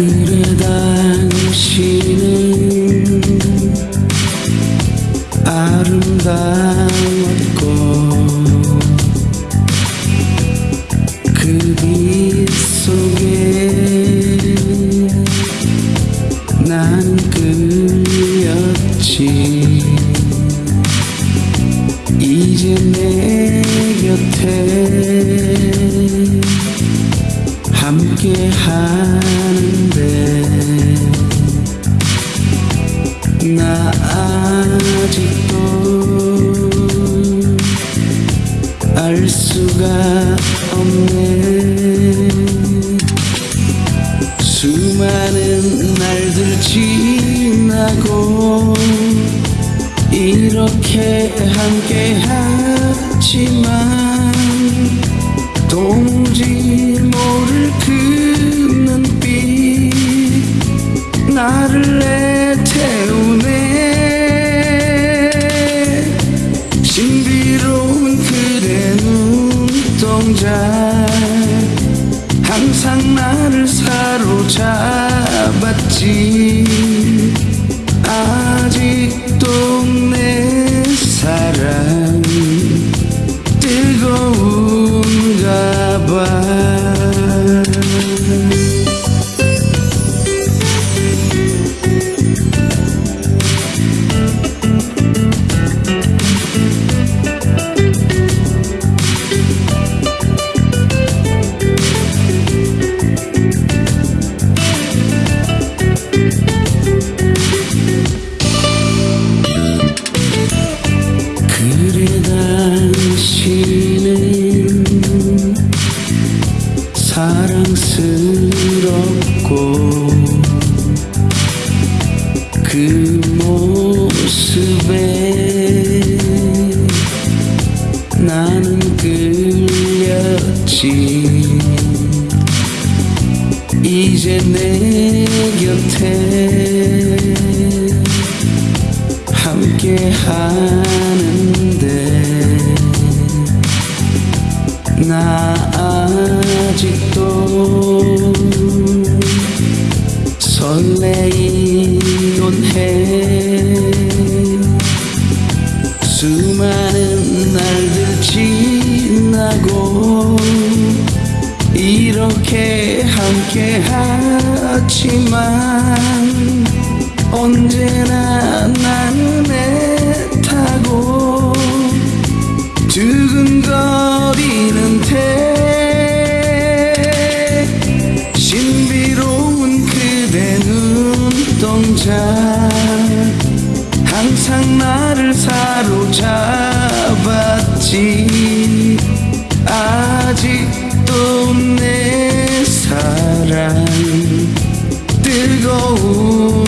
그래 당신은 아름다웠고 그 빛 속에 나는 끌렸지. 이제 내 곁에 함께 하는데 나 아직도 알 수가 없네. 수많은 날들 지나고 이렇게 함께 하지만 도무지 모를 그 눈빛 나를 애태우네. 신비로운 그대 눈동자 항상 나를 사로잡았지. 아직 끌렸지 이제 내 곁에 함께 하는데 나 아직도 설레이곤 해. 수많은 날들 지나고 함께 하지만 언제나 나는 애타고 두근거리는 데 신비로운 그대 눈동자 항상 나를 사로잡았지 뜨거운